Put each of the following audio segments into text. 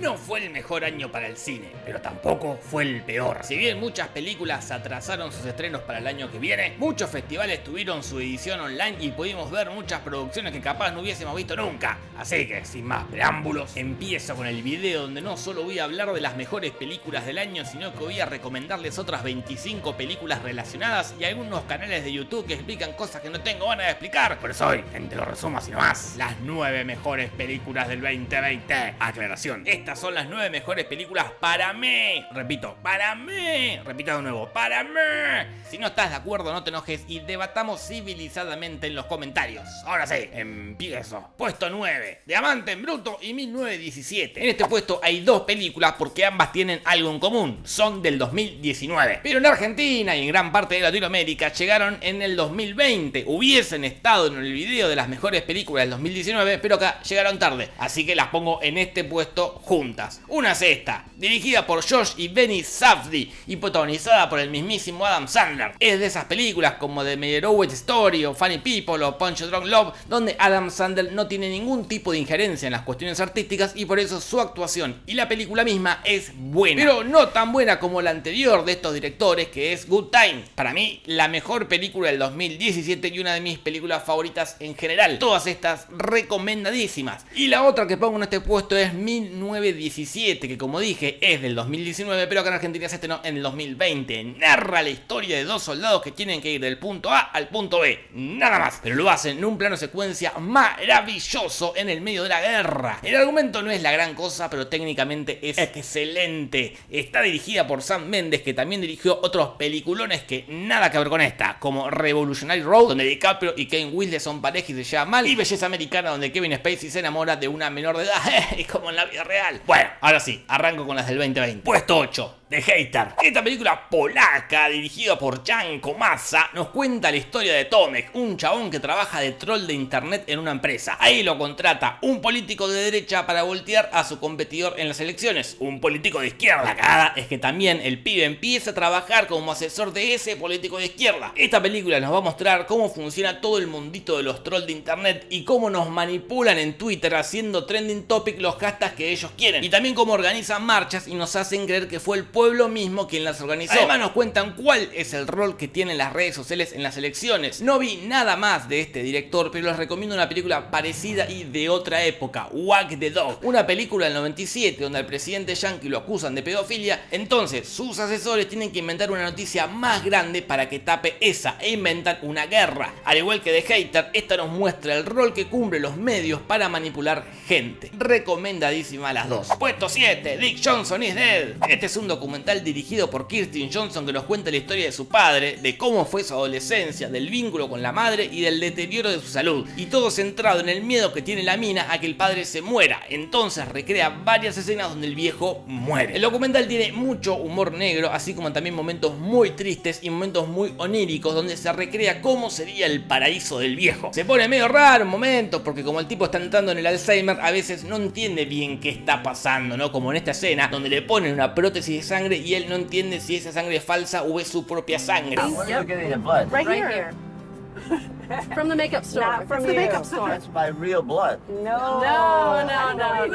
no fue el mejor año para el cine, pero tampoco fue el peor. Si bien muchas películas atrasaron sus estrenos para el año que viene, muchos festivales tuvieron su edición online y pudimos ver muchas producciones que capaz no hubiésemos visto nunca. Así que, sin más preámbulos, empiezo con el video donde no solo voy a hablar de las mejores películas del año, sino que voy a recomendarles otras 25 películas relacionadas y algunos canales de YouTube que explican cosas que no tengo ganas de explicar. Por eso hoy, en Te lo resumo así nomás, las 9 mejores películas del 2020. Aclaración, estas son las 9 mejores películas para mí. Repito, para mí. Repito de nuevo, para mí. Si no estás de acuerdo, no te enojes y debatamos civilizadamente en los comentarios. Ahora sí, empiezo. Puesto 9, Diamante en Bruto y 1917. En este puesto hay dos películas porque ambas tienen algo en común. Son del 2019. Pero en Argentina y en gran parte de Latinoamérica llegaron en el 2020. Hubiesen estado en el video de las mejores películas del 2019, pero acá llegaron tarde. Así que las pongo en este puesto juntas. Una es esta, dirigida por Josh y Benny Safdie y protagonizada por el mismísimo Adam Sandler. Es de esas películas como The Meyerowitz Story o Funny People o Punch Drunk Love, donde Adam Sandler no tiene ningún tipo de injerencia en las cuestiones artísticas y por eso su actuación y la película misma es buena. Pero no tan buena como la anterior de estos directores que es Good Time. Para mí, la mejor película del 2017 y una de mis películas favoritas en general. Todas estas recomendadísimas. Y la otra que pongo en este puesto es 1917, que como dije es del 2019, pero acá en Argentina se estrenó en el 2020. Narra la historia de dos soldados que tienen que ir del punto A al punto B. Nada más. Pero lo hacen en un plano secuencia maravilloso en el medio de la guerra. El argumento no es la gran cosa, pero técnicamente es excelente. Está dirigida por Sam Mendes, que también dirigió otros peliculones que nada que ver con esta, como Revolutionary Road, donde DiCaprio y Kane Wilde son pareja y se mal, y Belleza Americana, donde Kevin Spacey se enamora de una menor de edad, como en la vida real. Bueno, ahora sí, arranco con las del 2020. Puesto 8. The Hater. Esta película polaca, dirigida por Jan Komasa, nos cuenta la historia de Tomek, un chabón que trabaja de troll de internet en una empresa. Ahí lo contrata un político de derecha para voltear a su competidor en las elecciones, un político de izquierda. La cagada es que también el pibe empieza a trabajar como asesor de ese político de izquierda. Esta película nos va a mostrar cómo funciona todo el mundito de los trolls de internet y cómo nos manipulan en Twitter haciendo trending topic los hashtags que ellos quieren. Y también cómo organizan marchas y nos hacen creer que fue el pueblo mismo quien las organizó. Además nos cuentan cuál es el rol que tienen las redes sociales en las elecciones. No vi nada más de este director, pero les recomiendo una película parecida y de otra época, Wag the Dog. Una película del 97 donde al presidente yankee lo acusan de pedofilia, entonces sus asesores tienen que inventar una noticia más grande para que tape esa e inventan una guerra. Al igual que The Hater, esta nos muestra el rol que cumplen los medios para manipular gente. Recomendadísima las dos. Puesto 7, Dick Johnson is Dead. Este es un documental dirigido por Kirsten Johnson que nos cuenta la historia de su padre, de cómo fue su adolescencia, del vínculo con la madre y del deterioro de su salud. Y todo centrado en el miedo que tiene la mina a que el padre se muera. Entonces recrea varias escenas donde el viejo muere. El documental tiene mucho humor negro, así como también momentos muy tristes y momentos muy oníricos donde se recrea cómo sería el paraíso del viejo. Se pone medio raro un momento porque como el tipo está entrando en el Alzheimer a veces no entiende bien qué está pasando, ¿no? Como en esta escena donde le ponen una prótesis de sangre y él no entiende si esa sangre es falsa o es su propia sangre. From the makeup store. Not from the you. makeup store. That's my real blood. No, no, no, no.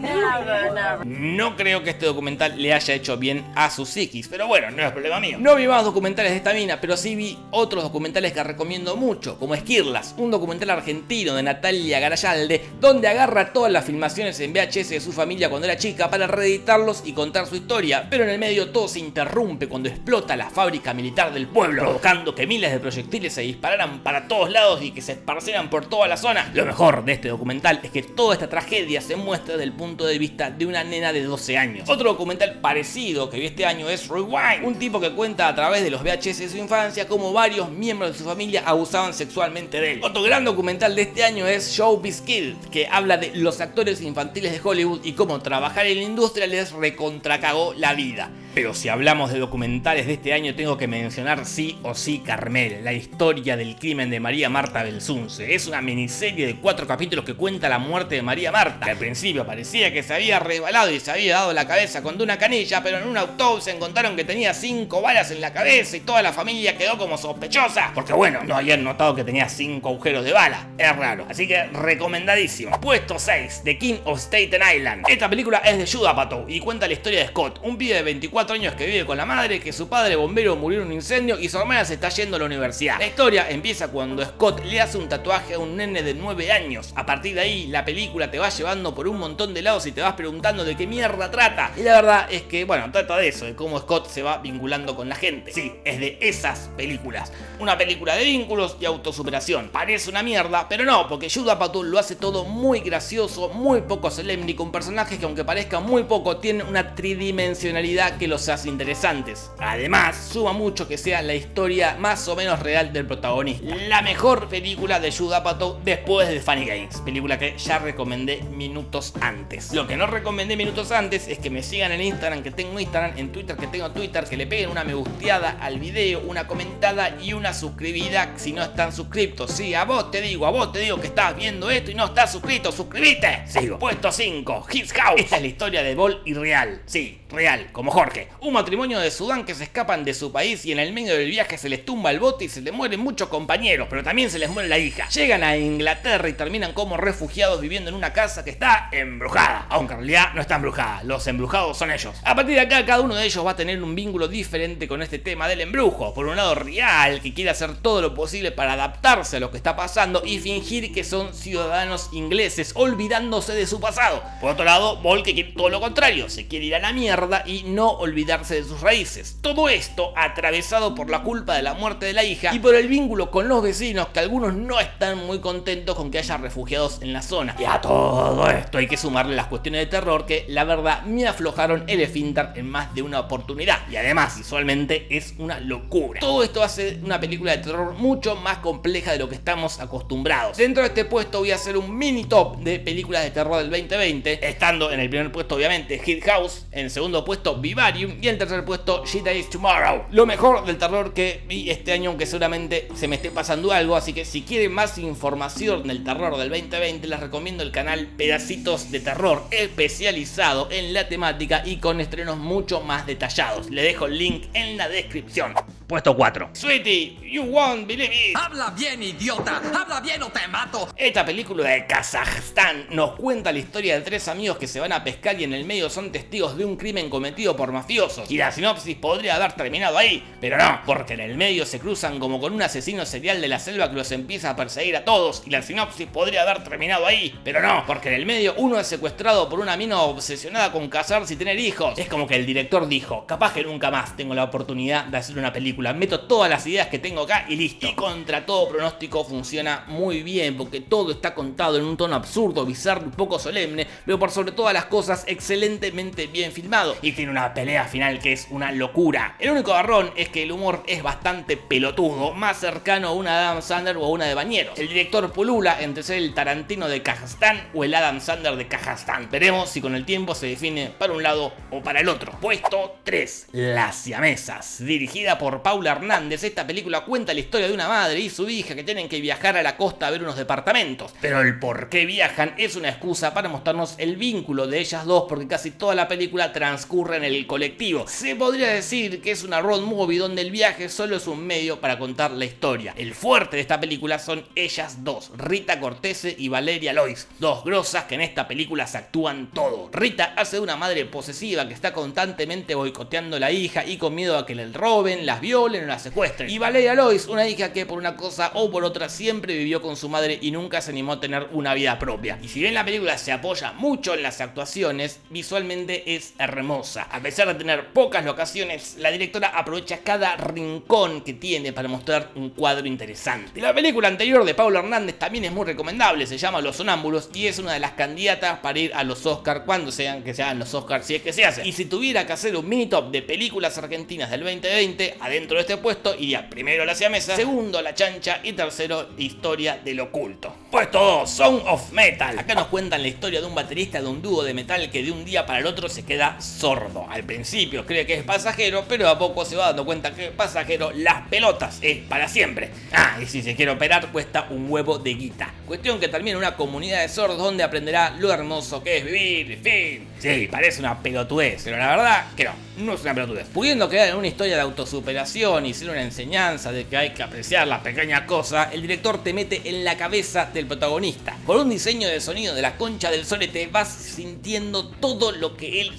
Never, never. No creo que este documental le haya hecho bien a su psiquis, pero bueno, no es problema mío. No vi más documentales de esta mina, pero sí vi otros documentales que recomiendo mucho, como Esquirlas, un documental argentino de Natalia Garayalde, donde agarra todas las filmaciones en VHS de su familia cuando era chica para reeditarlos y contar su historia, pero en el medio todo se interrumpe cuando explota la fábrica militar del pueblo, provocando que miles de proyectiles se dispararan para todos lados y que se esparcieran por toda la zona. Lo mejor de este documental es que toda esta tragedia se muestra desde el punto de vista de una nena de 12 años. Otro documental parecido que vi este año es Rewind, un tipo que cuenta a través de los VHS de su infancia cómo varios miembros de su familia abusaban sexualmente de él. Otro gran documental de este año es Showbiz Kid, que habla de los actores infantiles de Hollywood y cómo trabajar en la industria les recontracagó la vida. Pero si hablamos de documentales de este año tengo que mencionar sí o sí Carmel, la historia del crimen de María Marta Belsunce. Es una miniserie de cuatro capítulos que cuenta la muerte de María Marta, al principio parecía que se había resbalado y se había dado la cabeza con una canilla, pero en una autopsia encontraron que tenía cinco balas en la cabeza y toda la familia quedó como sospechosa, porque bueno, no habían notado que tenía cinco agujeros de bala, es raro. Así que recomendadísimo. Puesto 6, The King of Staten Island. Esta película es de Judah Apatow y cuenta la historia de Scott, un pibe de 24 años que vive con la madre, que su padre bombero murió en un incendio y su hermana se está yendo a la universidad. La historia empieza cuando Scott le hace un tatuaje a un nene de 9 años. A partir de ahí, la película te va llevando por un montón de lados y te vas preguntando de qué mierda trata. Y la verdad es que, bueno, trata de eso, de cómo Scott se va vinculando con la gente. Sí, es de esas películas. Una película de vínculos y autosuperación. Parece una mierda, pero no, porque Judah Apatow lo hace todo muy gracioso, muy poco solemne con personajes que aunque parezcan muy poco, tienen una tridimensionalidad que los hace interesantes. Además, suma mucho que sea la historia más o menos real del protagonista. La mejor película de Judah Apatow después de Funny Games, película que ya recomendé minutos antes. Lo que no recomendé minutos antes es que me sigan en Instagram, que tengo Instagram, en Twitter, que tengo Twitter, que le peguen una me gusteada al video, una comentada y una suscribida si no están suscriptos. Sí, a vos te digo, a vos te digo que estás viendo esto y no estás suscrito, suscríbete. Sigo. Puesto 5, His House. Esta es la historia de Bol y Real. Sí, real, como Jorge. Un matrimonio de Sudán que se escapan de su país y en el medio del viaje se les tumba el bote y se les mueren muchos compañeros, pero también se les muere la hija. Llegan a Inglaterra y terminan como refugiados viviendo en una casa que está embrujada. Aunque en realidad no está embrujada, los embrujados son ellos. A partir de acá, cada uno de ellos va a tener un vínculo diferente con este tema del embrujo. Por un lado, Real, que quiere hacer todo lo posible para adaptarse a lo que está pasando y fingir que son ciudadanos ingleses, olvidándose de su pasado. Por otro lado, Bol, que quiere todo lo contrario, se quiere ir a la mierda y no olvidarse de sus raíces. Todo esto atravesado por la culpa de la muerte de la hija y por el vínculo con los vecinos que algunos no están muy contentos con que haya refugiados en la zona. Y a todo esto hay que sumarle las cuestiones de terror que la verdad me aflojaron el esfínter en más de una oportunidad. Y además visualmente es una locura. Todo esto hace una película de terror mucho más compleja de lo que estamos acostumbrados. Dentro de este puesto voy a hacer un mini top de películas de terror del 2020, estando en el primer puesto obviamente Hit House, en segundo puesto Y en tercer puesto She Dies Tomorrow. Lo mejor del terror que vi este año, aunque seguramente se me esté pasando algo, así que si quieren más información del terror del 2020 les recomiendo el canal Pedacitos de Terror, especializado en la temática y con estrenos mucho más detallados. Le dejo el link en la descripción. Puesto 4. Sweetie, you won't believe it. Habla bien, idiota. Habla bien o te mato. Esta película de Kazajstán nos cuenta la historia de tres amigos que se van a pescar y en el medio son testigos de un crimen cometido por mafiosos. Y la sinopsis podría haber terminado ahí, pero no, porque en el medio se cruzan como con un asesino serial de la selva que los empieza a perseguir a todos. Y la sinopsis podría haber terminado ahí, pero no, porque en el medio uno es secuestrado por una mina obsesionada con casarse y tener hijos. Es como que el director dijo, capaz que nunca más tengo la oportunidad de hacer una película meto todas las ideas que tengo acá y listo. Y contra todo pronóstico funciona muy bien porque todo está contado en un tono absurdo, bizarro y poco solemne, pero por sobre todas las cosas excelentemente bien filmado y tiene una pelea final que es una locura. El único barrón es que el humor es bastante pelotudo, más cercano a una Adam Sandler o a una de Bañeros. El director pulula entre ser el Tarantino de Kazajstán o el Adam Sandler de Kazajstán. Veremos si con el tiempo se define para un lado o para el otro. Puesto 3. Las siamesas, dirigida por Paula Hernández, esta película cuenta la historia de una madre y su hija que tienen que viajar a la costa a ver unos departamentos. Pero el por qué viajan es una excusa para mostrarnos el vínculo de ellas dos porque casi toda la película transcurre en el colectivo. Se podría decir que es una road movie donde el viaje solo es un medio para contar la historia. El fuerte de esta película son ellas dos, Rita Cortese y Valeria Lois, dos grosas que en esta película se actúan todo. Rita hace de una madre posesiva que está constantemente boicoteando a la hija y con miedo a que le roben, las violen o la secuestren. Y Valeria Lois, una hija que por una cosa o por otra siempre vivió con su madre y nunca se animó a tener una vida propia. Y si bien la película se apoya mucho en las actuaciones, visualmente es hermosa. A pesar de tener pocas locaciones, la directora aprovecha cada rincón que tiene para mostrar un cuadro interesante. La película anterior de Pablo Hernández también es muy recomendable, se llama Los Sonámbulos y es una de las candidatas para ir a los Oscars cuando sean que sean los Oscars si es que se hace. Y si tuviera que hacer un mini top de películas argentinas del 2020, adentro Dentro de este puesto iría primero la siamesa, segundo la chancha y tercero historia del oculto. Puesto 2, Sound of Metal. Acá nos cuentan la historia de un baterista de un dúo de metal que de un día para el otro se queda sordo. Al principio cree que es pasajero, pero a poco se va dando cuenta que pasajero las pelotas es para siempre. Ah, y si se quiere operar cuesta un huevo de guita. Cuestión que termina en una comunidad de sordos donde aprenderá lo hermoso que es vivir, fin. Sí, parece una pelotudez, pero la verdad que no, no es una pelotudez. Pudiendo quedar en una historia de autosuperación y ser una enseñanza de que hay que apreciar las pequeñas cosas, el director te mete en la cabeza del protagonista. Con un diseño de sonido de la concha del solete vas sintiendo todo lo que él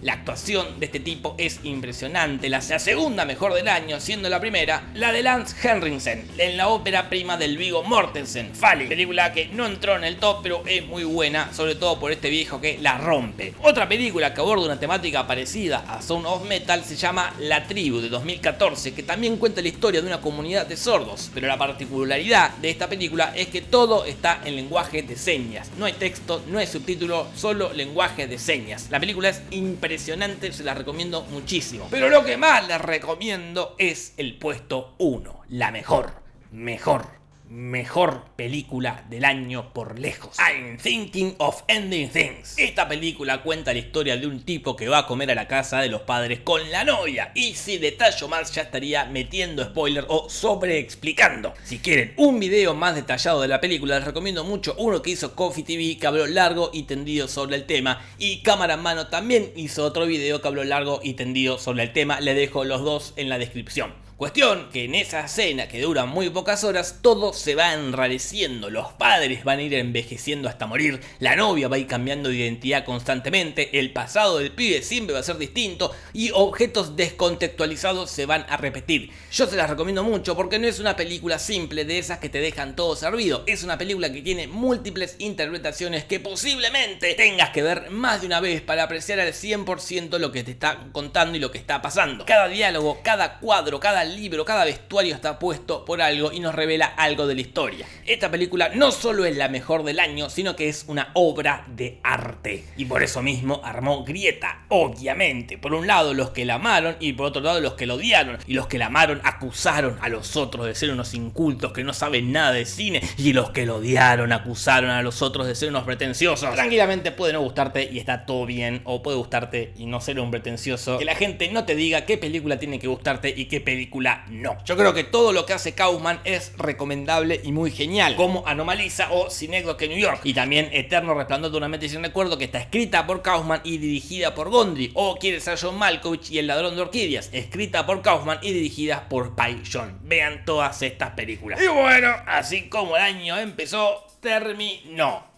la actuación de este tipo es impresionante, la segunda mejor del año, siendo la primera la de Lance Henriksen en la ópera prima del Vigo Mortensen, Fali, película que no entró en el top pero es muy buena, sobre todo por este viejo que la rompe. Otra película que aborda una temática parecida a Sound of Metal se llama La Tribu de 2014, que también cuenta la historia de una comunidad de sordos, pero la particularidad de esta película es que todo está en lenguaje de señas, no hay texto, no hay subtítulo, solo lenguaje de señas. La película es impresionante, se la recomiendo muchísimo. Pero lo que más les recomiendo es el puesto 1, la mejor, mejor mejor película del año por lejos. I'm thinking of ending things. Esta película cuenta la historia de un tipo que va a comer a la casa de los padres con la novia. Y si detallo más ya estaría metiendo spoiler o sobreexplicando. Si quieren un video más detallado de la película les recomiendo mucho uno que hizo Coffee TV que habló largo y tendido sobre el tema. Y Cámara en Mano también hizo otro video que habló largo y tendido sobre el tema. Le dejo los dos en la descripción. Cuestión que en esa escena que dura muy pocas horas todo se va enrareciendo, los padres van a ir envejeciendo hasta morir, la novia va a ir cambiando de identidad constantemente, el pasado del pibe siempre va a ser distinto. Y objetos descontextualizados se van a repetir. Yo se las recomiendo mucho porque no es una película simple de esas que te dejan todo servido, es una película que tiene múltiples interpretaciones que posiblemente tengas que ver más de una vez para apreciar al 100% lo que te está contando y lo que está pasando. Cada diálogo, cada cuadro, cada libro, cada vestuario está puesto por algo y nos revela algo de la historia. Esta película no solo es la mejor del año, sino que es una obra de arte. Y por eso mismo armó grieta, obviamente. Por un lado los que la amaron y por otro lado los que la odiaron. Y los que la amaron acusaron a los otros de ser unos incultos que no saben nada de cine. Y los que lo odiaron acusaron a los otros de ser unos pretenciosos. Tranquilamente puede no gustarte y está todo bien. O puede gustarte y no ser un pretencioso. Que la gente no te diga qué película tiene que gustarte y qué película no. Yo creo que todo lo que hace Kaufman es recomendable y muy genial, como Anomaliza o que New York, y también Eterno Resplandor de una mente sin recuerdo que está escrita por Kaufman y dirigida por Gondry, o Quiere ser John Malkovich y El ladrón de orquídeas, escrita por Kaufman y dirigida por Pai John. Vean todas estas películas. Y bueno, así como el año empezó, terminó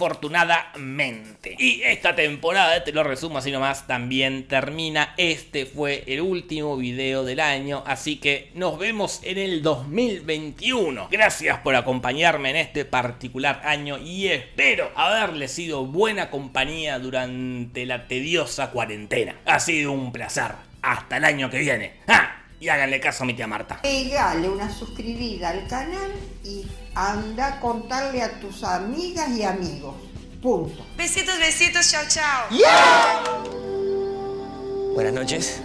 afortunadamente. Y esta temporada, te lo resumo así nomás, también termina. Este fue el último video del año, así que nos vemos en el 2021. Gracias por acompañarme en este particular año y espero haberle sido buena compañía durante la tediosa cuarentena. Ha sido un placer. Hasta el año que viene. ¡Ah! Y háganle caso a mi tía Marta. Pegale una suscribida al canal y anda a contarle a tus amigas y amigos. Punto. Besitos, besitos, chao, chao. Buenas noches.